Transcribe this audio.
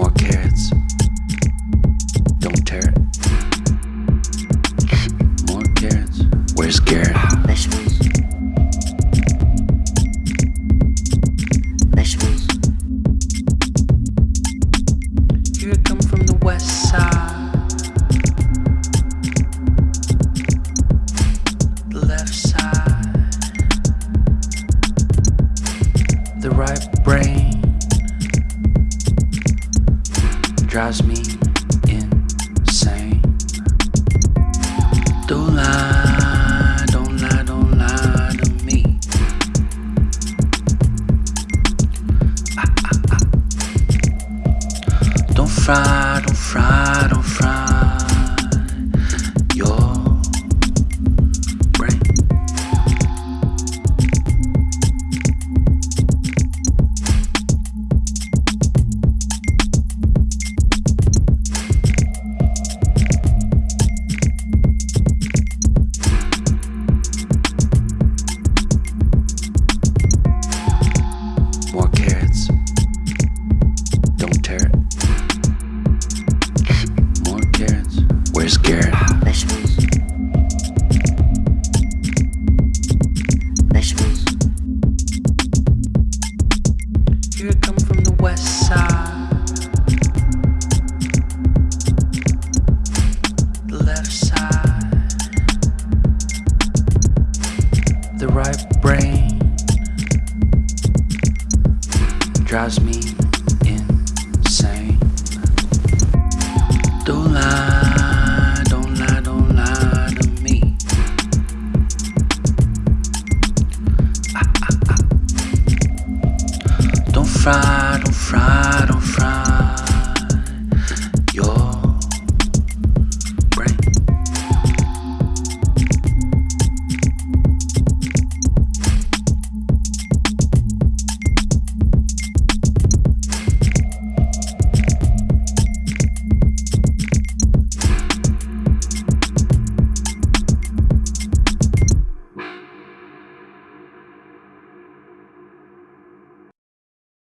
more carrots. Don't tear it. More carrots. Where's Garrett? Vegetables. Vegetables. You're Here come from the west side. The left side. The right brain. Drives me insane. Don't lie, don't lie, don't lie to me. Ah, ah, ah. Don't fry, don't fry, don't fry carrots. Garrett? Vegetables. Vegetables. Here I come from the west side. The left side. The right brain drives me